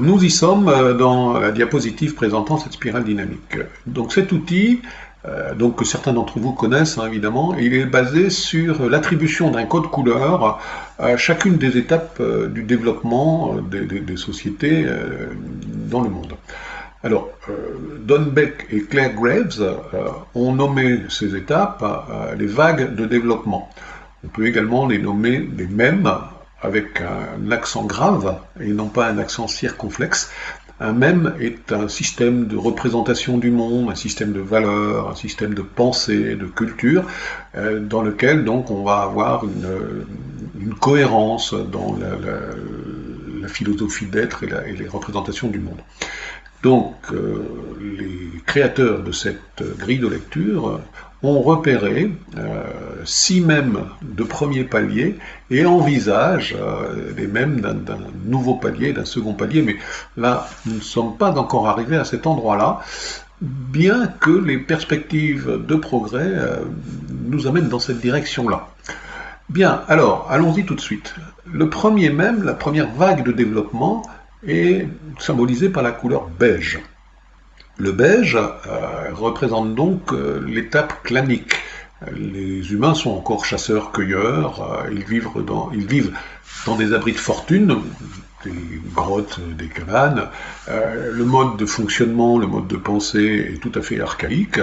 Nous y sommes euh, dans la diapositive présentant cette spirale dynamique. Donc cet outil, euh, que certains d'entre vous connaissent hein, évidemment, il est basé sur l'attribution d'un code couleur à chacune des étapes euh, du développement des, sociétés dans le monde. Alors, Don Beck et Claire Graves ont nommé ces étapes les vagues de développement. On peut également les nommer les mêmes avec un accent grave et non pas un accent circonflexe. Un même est un système de représentation du monde, un système de valeurs, un système de pensée, de culture, euh, dans lequel donc on va avoir une, cohérence dans la, philosophie d'être et, les représentations du monde. Donc, euh, les créateurs de cette grille de lecture ont repéré euh, six mèmes de premier palier et envisagent euh, les mèmes d'un nouveau palier, d'un second palier, mais là, nous ne sommes pas encore arrivés à cet endroit-là, bien que les perspectives de progrès nous amènent dans cette direction-là. Bien, alors, allons-y tout de suite. Le premier mème, la première vague de développement, est symbolisée par la couleur beige. Le beige euh, représente donc euh, l'étape clanique. Les humains sont encore chasseurs-cueilleurs, euh, ils, vivent dans, ils vivent dans des abris de fortune, des grottes, des cabanes. le mode de fonctionnement, le mode de pensée est tout à fait archaïque,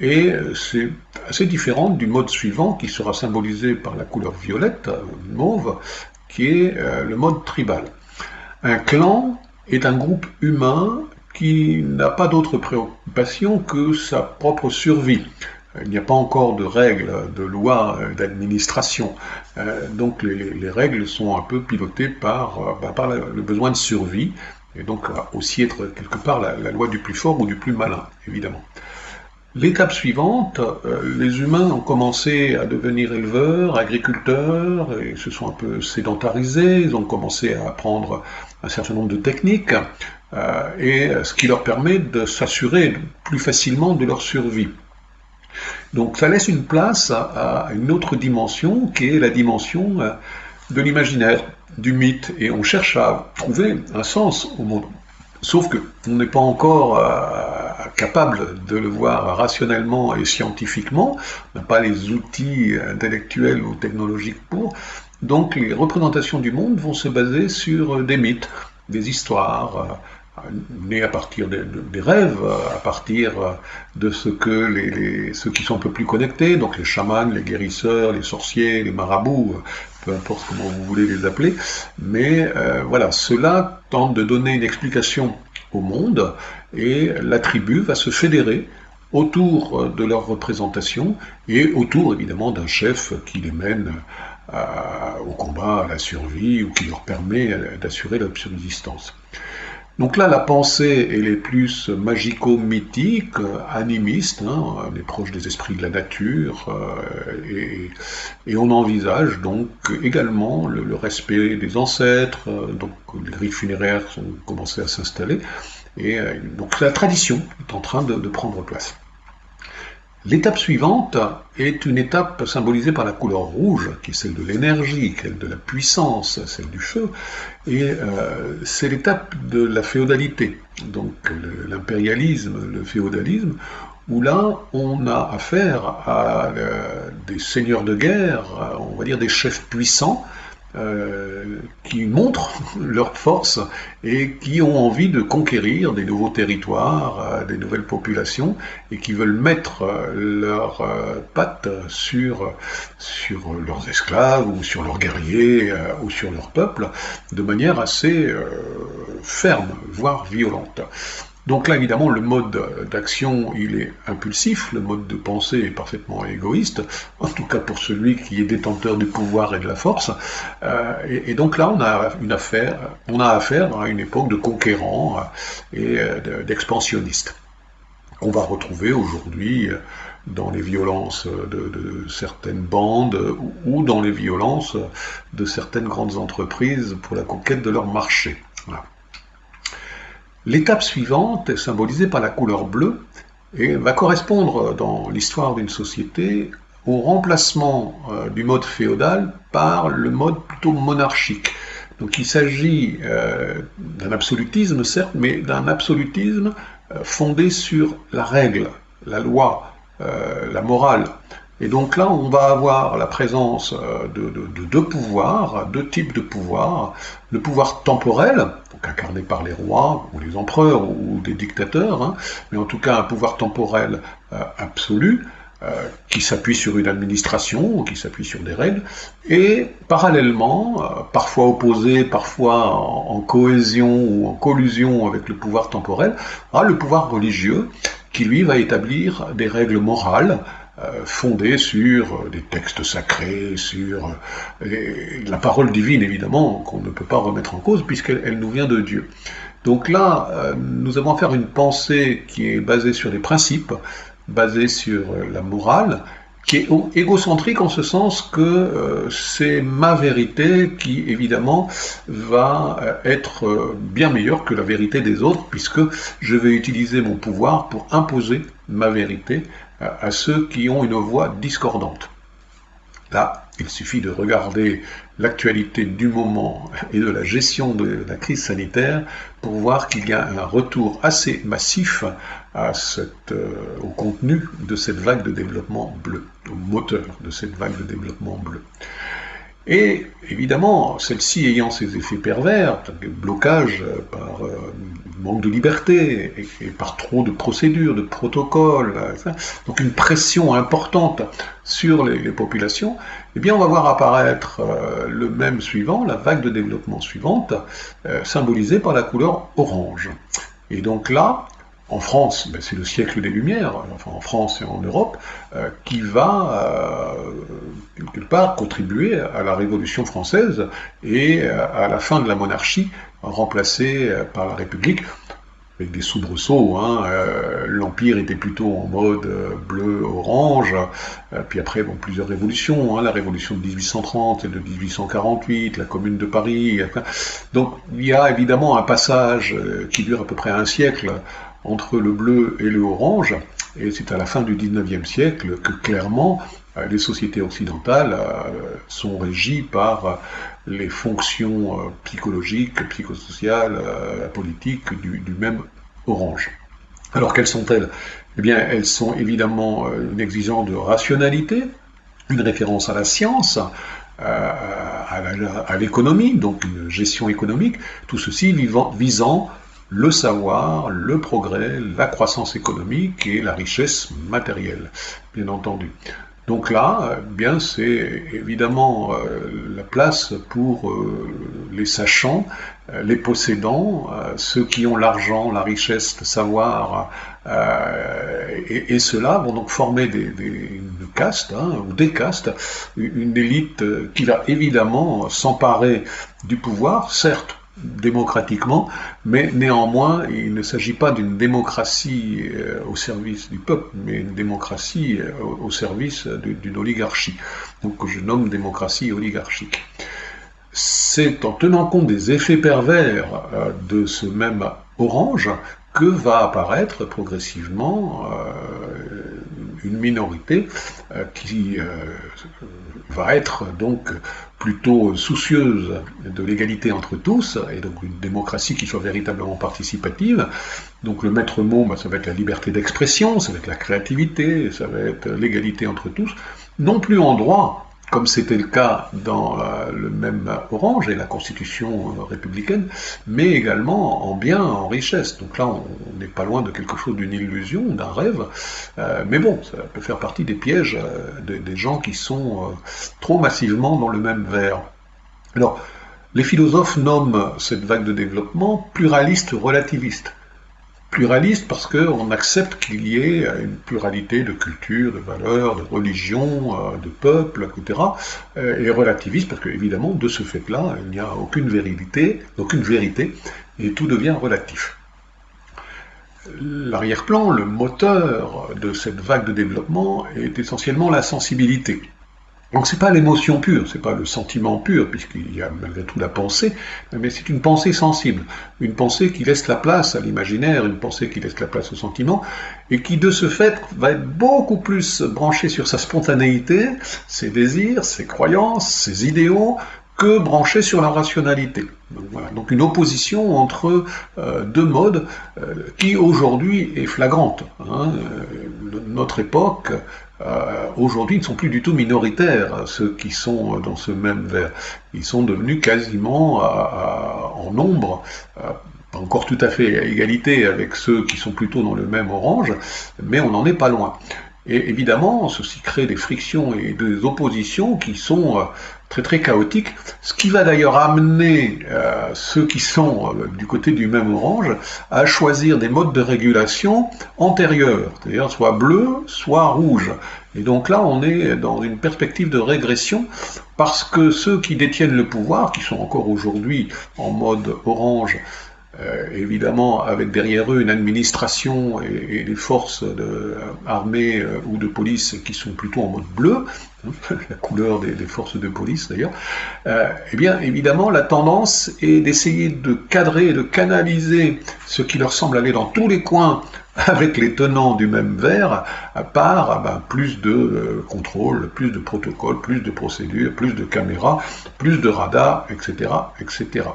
et c'est assez différent du mode suivant qui sera symbolisé par la couleur violette, mauve, qui est le mode tribal. Un clan est un groupe humain qui n'a pas d'autre préoccupation que sa propre survie. Il n'y a pas encore de règles, de lois d'administration. Euh, donc les, règles sont un peu pilotées par, euh, bah, le besoin de survie, et donc aussi être quelque part la, loi du plus fort ou du plus malin, évidemment. L'étape suivante, euh, les humains ont commencé à devenir éleveurs, agriculteurs, et se sont un peu sédentarisés, ils ont commencé à apprendre un certain nombre de techniques, euh, et ce qui leur permet de s'assurer plus facilement de leur survie. Donc ça laisse une place à, une autre dimension qui est la dimension euh, de l'imaginaire, du mythe, et on cherche à trouver un sens au monde. Sauf que on n'est pas encore euh, capable de le voir rationnellement et scientifiquement, on n'a pas les outils intellectuels ou technologiques pour, donc les représentations du monde vont se baser sur des mythes, des histoires, né à partir des rêves, à partir de ce que les, ceux qui sont un peu plus connectés, donc les chamans, les guérisseurs, les sorciers, les marabouts, peu importe comment vous voulez les appeler, mais euh, voilà, cela tente de donner une explication au monde et la tribu va se fédérer autour de leur représentation et autour évidemment d'un chef qui les mène au combat, à la survie ou qui leur permet d'assurer leur subsistance. Donc là, la pensée, elle est plus magico-mythique, animiste, hein, on est proche des esprits de la nature, euh, et, on envisage donc également le, respect des ancêtres, euh, donc les rites funéraires ont commencé à s'installer, et euh, donc la tradition est en train de prendre place. L'étape suivante est une étape symbolisée par la couleur rouge, qui est celle de l'énergie, celle de la puissance, celle du feu, et euh, c'est l'étape de la féodalité, donc l'impérialisme, le féodalisme, où là on a affaire à euh, des seigneurs de guerre, on va dire des chefs puissants, euh, qui montrent leur force et qui ont envie de conquérir des nouveaux territoires, euh, des nouvelles populations, et qui veulent mettre euh, leurs pattes sur, sur leurs esclaves ou sur leurs guerriers ou sur leur peuple de manière assez ferme, voire violente. Donc là, évidemment, le mode d'action, il est impulsif, le mode de pensée est parfaitement égoïste, en tout cas pour celui qui est détenteur du pouvoir et de la force. Euh, et, donc là, on a une affaire, on a affaire à une époque de conquérants et euh, d'expansionnistes. On va retrouver aujourd'hui euh, dans les violences de, certaines bandes ou dans les violences de certaines grandes entreprises pour la conquête de leur marché. L'étape suivante est symbolisée par la couleur bleue et va correspondre dans l'histoire d'une société au remplacement euh, du mode féodal par le mode plutôt monarchique. Donc il s'agit euh, d'un absolutisme, certes, mais d'un absolutisme euh, fondé sur la règle, la loi, la morale. Et donc là, on va avoir la présence de, deux pouvoirs, deux types de pouvoirs. Le pouvoir temporel, donc incarné par les rois, ou les empereurs, ou des dictateurs, hein, mais en tout cas un pouvoir temporel absolu, euh, qui s'appuie sur une administration, qui s'appuie sur des règles, et parallèlement, euh, parfois opposé, parfois en, cohésion ou en collusion avec le pouvoir temporel, a le pouvoir religieux, qui lui va établir des règles morales, euh, fondées sur des textes sacrés, sur la parole divine évidemment, qu'on ne peut pas remettre en cause puisqu'elle nous vient de Dieu. Donc là, nous avons affaire à une pensée qui est basée sur des principes, basé sur euh, la morale, qui est égocentrique en ce sens que euh, c'est ma vérité qui, évidemment, va euh, être bien meilleure que la vérité des autres, puisque je vais utiliser mon pouvoir pour imposer ma vérité à ceux qui ont une voix discordante. Là, il suffit de regarder l'actualité du moment et de la gestion de la crise sanitaire pour voir qu'il y a un retour assez massif euh, au contenu de cette vague de développement bleu, au moteur de cette vague de développement bleu. Et évidemment, celle-ci ayant ses effets pervers, blocage par euh, manque de liberté et, par trop de procédures, de protocoles, donc une pression importante sur les, populations, eh bien on va voir apparaître euh, le même suivant, la vague de développement suivante, euh, symbolisée par la couleur orange. Et donc là, en France, ben, c'est le siècle des Lumières, enfin en France et en Europe, euh, qui va euh, quelque part contribuer à la Révolution française et euh, à la fin de la monarchie, remplacée par la République, avec des soubresauts. Hein, L'Empire était plutôt en mode bleu-orange, puis après, bon, plusieurs révolutions, hein, la révolution de 1830 et de 1848, la Commune de Paris. donc il y a évidemment un passage qui dure à peu près un siècle entre le bleu et le orange, et c'est à la fin du 19e siècle que clairement euh, les sociétés occidentales euh, sont régies par les fonctions euh, psychologiques, psychosociales, politiques du, même orange. Alors quelles sont-elles? Eh bien, elles sont évidemment une exigence de rationalité, une référence à la science, à l'économie, donc une gestion économique, tout ceci visant le savoir, le progrès, la croissance économique et la richesse matérielle, bien entendu. Donc là, eh bien c'est évidemment euh, la place pour euh, les sachants, euh, les possédants, ceux qui ont l'argent, la richesse, le savoir, et, ceux-là vont donc former des, des une caste, hein, ou des castes, une élite qui va évidemment s'emparer du pouvoir, certes démocratiquement, mais néanmoins, il ne s'agit pas d'une démocratie euh, au service du peuple, mais une démocratie euh, au service d'une oligarchie, donc que je nomme démocratie oligarchique. C'est en tenant compte des effets pervers euh, de ce même orange que va apparaître progressivement une minorité qui va être donc plutôt soucieuse de l'égalité entre tous, et donc une démocratie qui soit véritablement participative. Donc le maître mot, bah, ça va être la liberté d'expression, ça va être la créativité, ça va être l'égalité entre tous, non plus en droit, comme c'était le cas dans euh, le même Orange et la constitution euh, républicaine, mais également en bien, en richesse. Donc là, on n'est pas loin de quelque chose d'une illusion, d'un rêve, euh, mais bon, ça peut faire partie des pièges des gens qui sont trop massivement dans le même verre. Alors, les philosophes nomment cette vague de développement pluraliste relativiste pluraliste parce qu'on accepte qu'il y ait une pluralité de cultures, de valeurs, de religions, euh, de peuples, etc. Euh, et relativiste parce qu'évidemment, de ce fait-là, il n'y a aucune vérité, aucune vérité, et tout devient relatif. L'arrière-plan, le moteur de cette vague de développement est essentiellement la sensibilité. Donc c'est pas l'émotion pure, c'est pas le sentiment pur, puisqu'il y a malgré tout la pensée, mais c'est une pensée sensible, une pensée qui laisse la place à l'imaginaire, une pensée qui laisse la place au sentiment, et qui de ce fait va être beaucoup plus branchée sur sa spontanéité, ses désirs, ses croyances, ses idéaux, que branchés sur la rationalité. Donc, une opposition entre euh, deux modes euh, qui aujourd'hui est flagrante. Hein. notre époque, aujourd'hui, ne sont plus du tout minoritaires, ceux qui sont dans ce même verre. Ils sont devenus quasiment en nombre pas encore tout à fait à égalité avec ceux qui sont plutôt dans le même orange, mais on n'en est pas loin. Et évidemment, ceci crée des frictions et des oppositions qui sont euh, très très chaotiques, ce qui va d'ailleurs amener euh, ceux qui sont euh, du côté du même orange à choisir des modes de régulation antérieurs, c'est-à-dire soit bleu, soit rouge. Et donc là, on est dans une perspective de régression parce que ceux qui détiennent le pouvoir, qui sont encore aujourd'hui en mode orange, évidemment avec derrière eux une administration et, des forces armées euh, ou de police qui sont plutôt en mode bleu, hein, la couleur des, forces de police d'ailleurs, euh, eh bien évidemment la tendance est d'essayer de cadrer, de canaliser ce qui leur semble aller dans tous les coins avec les tenants du même verre, à part ah ben, plus de euh, contrôle, plus de protocoles, plus de procédures, plus de caméras, plus de radars, etc., etc.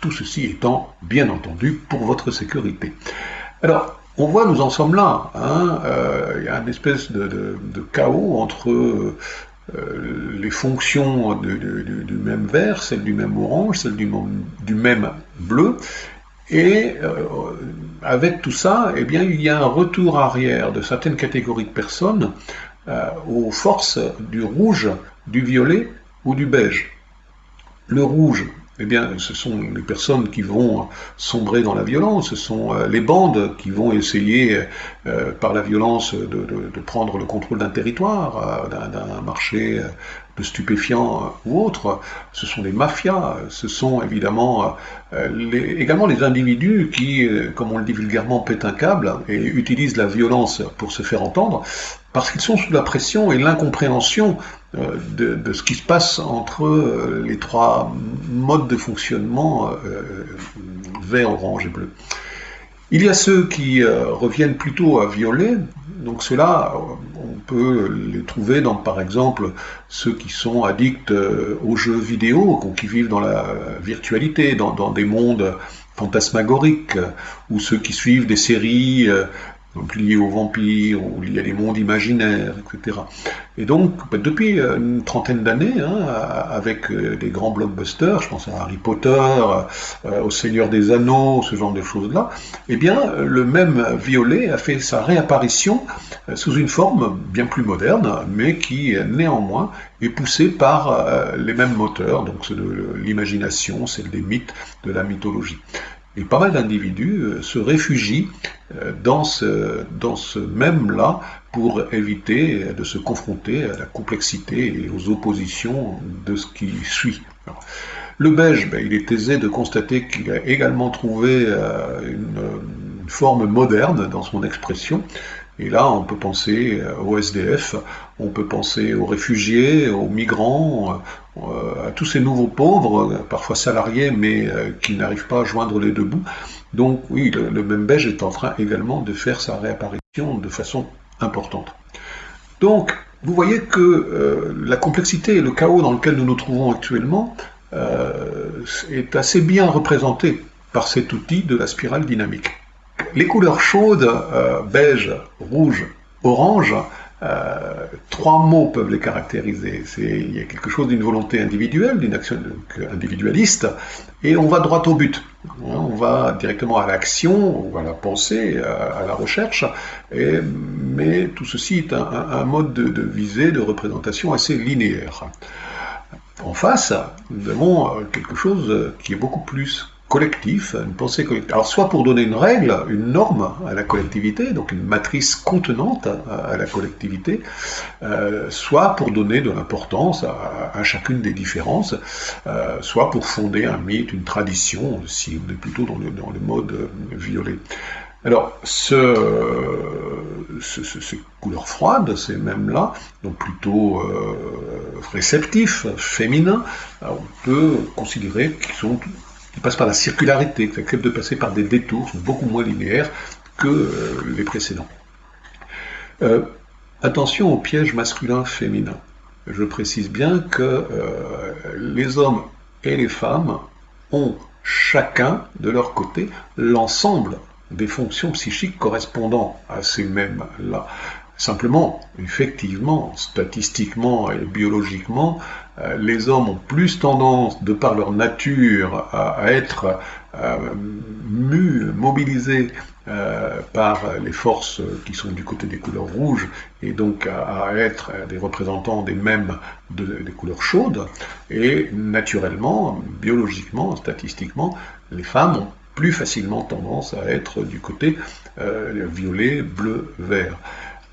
Tout ceci étant, bien entendu, pour votre sécurité. Alors, on voit, nous en sommes là. Hein, euh, il y a une espèce de, chaos entre euh, les fonctions du même vert, celle du même orange, celle du, du même bleu, et euh, avec tout ça, eh bien, il y a un retour arrière de certaines catégories de personnes euh, aux forces du rouge, du violet ou du beige. Le rouge, eh bien, ce sont les personnes qui vont sombrer dans la violence, ce sont euh, les bandes qui vont essayer, par la violence, de, prendre le contrôle d'un territoire, d'un marché de stupéfiants ou autres, ce sont les mafias, ce sont évidemment euh, également les individus qui, euh, comme on le dit vulgairement, pètent un câble et utilisent la violence pour se faire entendre, parce qu'ils sont sous la pression et l'incompréhension euh, de, ce qui se passe entre les trois modes de fonctionnement vert, orange et bleu. Il y a ceux qui reviennent plutôt à violet, donc ceux-là, peut les trouver dans, par exemple, ceux qui sont addicts euh, aux jeux vidéo, qui vivent dans la virtualité, dans, dans des mondes fantasmagoriques, ou ceux qui suivent des séries euh, donc lié aux vampires, ou lié à des mondes imaginaires, etc. Et donc, bah, depuis euh, une trentaine d'années, hein, avec euh, des grands blockbusters, je pense à Harry Potter, euh, au Seigneur des Anneaux, ce genre de choses-là, eh bien, le même violet a fait sa réapparition sous une forme bien plus moderne, mais qui, néanmoins, est poussée par les mêmes moteurs, donc ceux de l'imagination, celle des mythes, de la mythologie. Et pas mal d'individus euh, se réfugient euh, dans ce, dans ce même-là pour éviter de se confronter à la complexité et aux oppositions de ce qui suit. le beige, ben, il est aisé de constater qu'il a également trouvé euh, une, forme moderne dans son expression. Et là, on peut penser au SDF, on peut penser aux réfugiés, aux migrants, euh, à tous ces nouveaux pauvres, parfois salariés, mais euh, qui n'arrivent pas à joindre les deux bouts. Donc oui, le, même Belge est en train également de faire sa réapparition de façon importante. Donc, vous voyez que euh, la complexité et le chaos dans lequel nous nous trouvons actuellement est assez bien représenté par cet outil de la spirale dynamique. Les couleurs chaudes, beige, rouge, orange, euh, trois mots peuvent les caractériser. Il y a quelque chose d'une volonté individuelle, d'une action individualiste, et on va droit au but. Hein, on va directement à l'action, ou à la pensée, à, la recherche, mais tout ceci est un, mode de, de, visée, de représentation assez linéaire. En face, nous avons quelque chose qui est beaucoup plus collectif, une pensée collective. Alors soit pour donner une règle, une norme à la collectivité, donc une matrice contenante à, la collectivité, euh, soit pour donner de l'importance à, chacune des différences, euh, soit pour fonder un mythe, une tradition, si on est plutôt dans le, mode violet. Alors, ce, ces couleurs froides, ces mêmes-là, donc plutôt euh, réceptifs, féminins, on peut considérer qu'ils sont qui passent par la circularité, qui acceptent de passer par des détours, beaucoup moins linéaires que euh, les précédents. Euh, attention au piège masculin-féminin. Je précise bien que euh, les hommes et les femmes ont chacun de leur côté l'ensemble des fonctions psychiques correspondant à ces mêmes-là. Simplement, effectivement, statistiquement et biologiquement, euh, les hommes ont plus tendance, de par leur nature, à, être euh, mus, mobilisés euh, par les forces qui sont du côté des couleurs rouges, et donc à, être des représentants des mêmes couleurs chaudes. Et naturellement, biologiquement, statistiquement, les femmes ont plus facilement tendance à être du côté violet, bleu, vert.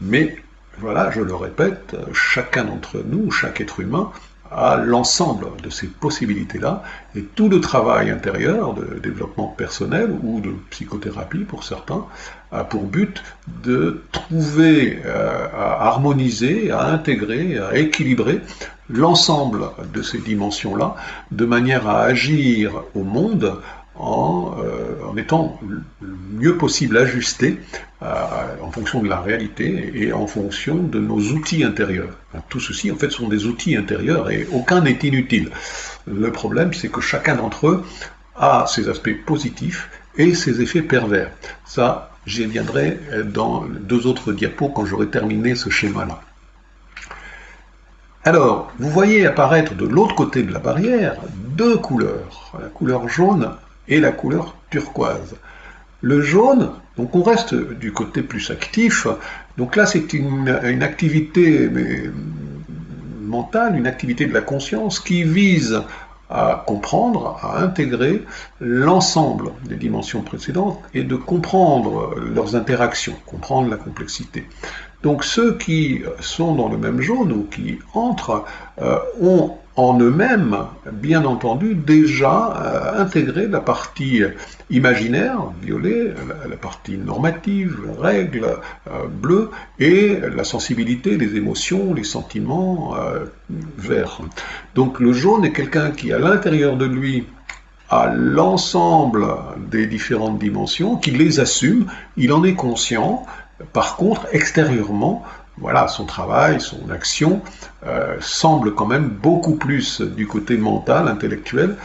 Mais voilà, je le répète, chacun d'entre nous, chaque être humain, a l'ensemble de ces possibilités-là, et tout le travail intérieur de développement personnel ou de psychothérapie pour certains a pour but de trouver, euh, à harmoniser, à intégrer, à équilibrer l'ensemble de ces dimensions-là, de manière à agir au monde en, euh, en étant le mieux possible ajusté euh, en fonction de la réalité et en fonction de nos outils intérieurs. Tout ceci, en fait, sont des outils intérieurs et aucun n'est inutile. Le problème, c'est que chacun d'entre eux a ses aspects positifs et ses effets pervers. Ça, j'y viendrai dans deux autres diapos quand j'aurai terminé ce schéma-là. Alors, vous voyez apparaître de l'autre côté de la barrière deux couleurs, la couleur jaune et la couleur turquoise. Le jaune, donc on reste du côté plus actif, donc là c'est une, activité mentale, une activité de la conscience qui vise à comprendre, à intégrer l'ensemble des dimensions précédentes et de comprendre leurs interactions, comprendre la complexité. Donc ceux qui sont dans le même jaune ou qui entrent euh, ont en eux-mêmes, bien entendu, déjà euh, intégré la partie imaginaire, violet, la, partie normative, règle, euh, bleu, et la sensibilité, les émotions, les sentiments, euh, vert. Donc le jaune est quelqu'un qui, à l'intérieur de lui, a l'ensemble des différentes dimensions, qui les assume, il en est conscient, par contre, extérieurement, voilà, son travail, son action euh, semble quand même beaucoup plus du côté mental, intellectuel,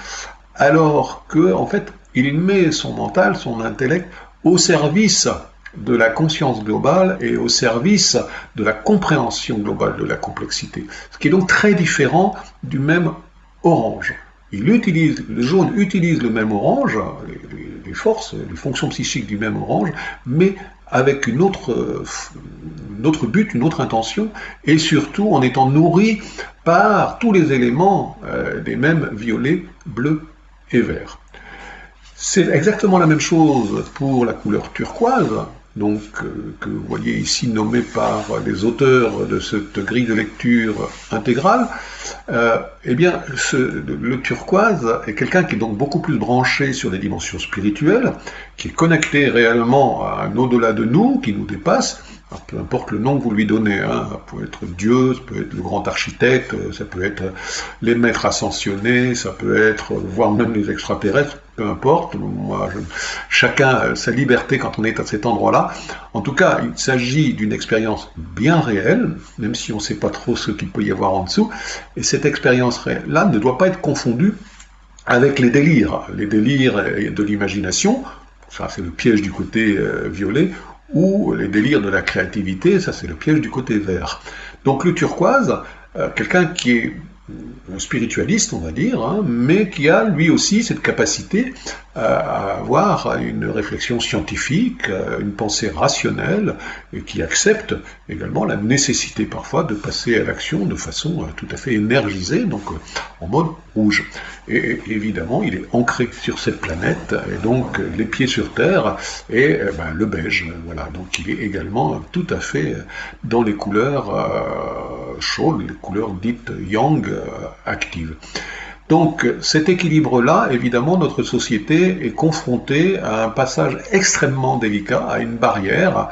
alors que en fait, il met son mental, son intellect au service de la conscience globale et au service de la compréhension globale de la complexité. Ce qui est donc très différent du même orange. Il utilise, le jaune utilise le même orange, les, les forces, les fonctions psychiques du même orange, mais avec une autre, autre but, une autre intention, et surtout en étant nourri par tous les éléments euh, des mêmes violets, bleus et verts. C'est exactement la même chose pour la couleur turquoise, donc euh, que vous voyez ici nommé par les auteurs de cette grille de lecture intégrale, euh, eh bien, le turquoise est quelqu'un qui est donc beaucoup plus branché sur les dimensions spirituelles, qui est connecté réellement à un au-delà de nous, qui nous dépasse, peu importe le nom que vous lui donnez, hein, ça peut être Dieu, ça peut être le grand architecte, ça peut être les maîtres ascensionnés, ça peut être, voire même les extraterrestres, peu importe, moi, chacun a sa liberté quand on est à cet endroit-là. En tout cas, il s'agit d'une expérience bien réelle, même si on ne sait pas trop ce qu'il peut y avoir en dessous, et cette expérience réelle-là ne doit pas être confondue avec les délires, les délires de l'imagination, ça c'est le piège du côté euh, violet, ou les délires de la créativité, ça c'est le piège du côté vert. Donc le turquoise, euh, quelqu'un qui est spiritualiste, on va dire, hein, mais qui a lui aussi cette capacité euh, à avoir une réflexion scientifique, euh, une pensée rationnelle, et qui accepte également la nécessité parfois de passer à l'action de façon euh, tout à fait énergisée, donc en mode rouge. Et évidemment, il est ancré sur cette planète, et donc les pieds sur terre, et ben, le beige, voilà, donc il est également tout à fait dans les couleurs chaudes, les couleurs dites yang, euh, active. Donc cet équilibre-là, évidemment, notre société est confrontée à un passage extrêmement délicat, à une barrière.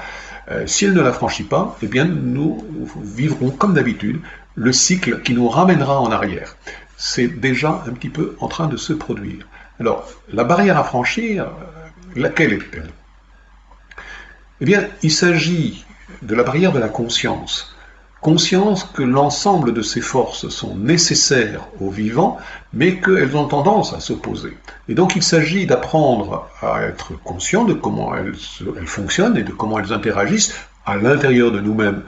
Euh, si elle ne la franchit pas, eh bien nous vivrons comme d'habitude le cycle qui nous ramènera en arrière. C'est déjà un petit peu en train de se produire. Alors, la barrière à franchir, euh, laquelle est-elle? Eh bien, il s'agit de la barrière de la conscience. Conscience que l'ensemble de ces forces sont nécessaires aux vivants, mais qu'elles ont tendance à s'opposer. Et donc il s'agit d'apprendre à être conscient de comment elles, fonctionnent et de comment elles interagissent à l'intérieur de nous-mêmes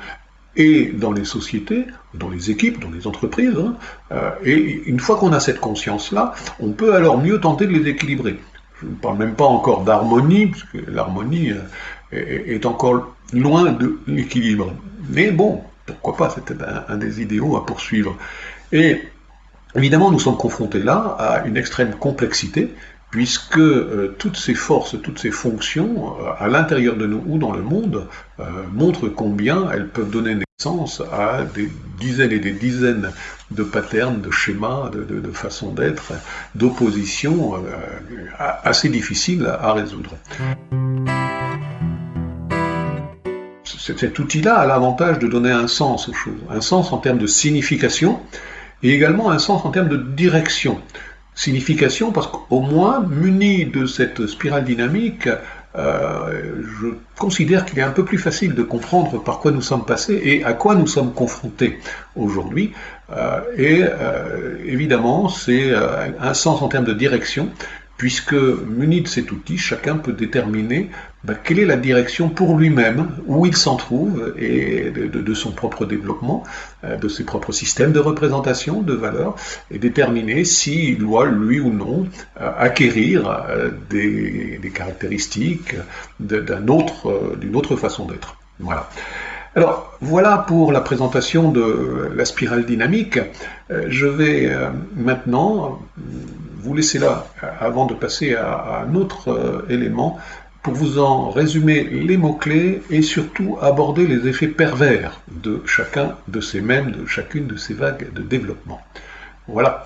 et dans les sociétés, dans les équipes, dans les entreprises. Hein. Euh, et une fois qu'on a cette conscience-là, on peut alors mieux tenter de les équilibrer. Je ne parle même pas encore d'harmonie, parce que l'harmonie euh, est encore loin de l'équilibre. Mais bon, pourquoi pas, c'était un, des idéaux à poursuivre. Et évidemment, nous sommes confrontés là à une extrême complexité, puisque euh, toutes ces forces, toutes ces fonctions, euh, à l'intérieur de nous ou dans le monde, euh, montrent combien elles peuvent donner naissance à des dizaines et des dizaines de patterns, de schémas, de, façons d'être, d'opposition assez difficiles à résoudre cet outil-là a l'avantage de donner un sens aux choses, un sens en termes de signification, et également un sens en termes de direction. Signification parce qu'au moins, muni de cette spirale dynamique, euh, je considère qu'il est un peu plus facile de comprendre par quoi nous sommes passés et à quoi nous sommes confrontés aujourd'hui. Euh, et euh, évidemment, c'est un sens en termes de direction puisque muni de cet outil, chacun peut déterminer bah, quelle est la direction pour lui-même, où il s'en trouve, et de, son propre développement, euh, de ses propres systèmes de représentation, de valeurs, et déterminer s'il doit, lui ou non, euh, acquérir euh, des, caractéristiques d'une autre, autre façon d'être. Voilà. Alors voilà pour la présentation de la spirale dynamique. Je vais maintenant vous laisser là avant de passer à, un autre élément pour vous en résumer les mots-clés et surtout aborder les effets pervers de chacun de ces mêmes, de chacune de ces vagues de développement. Voilà.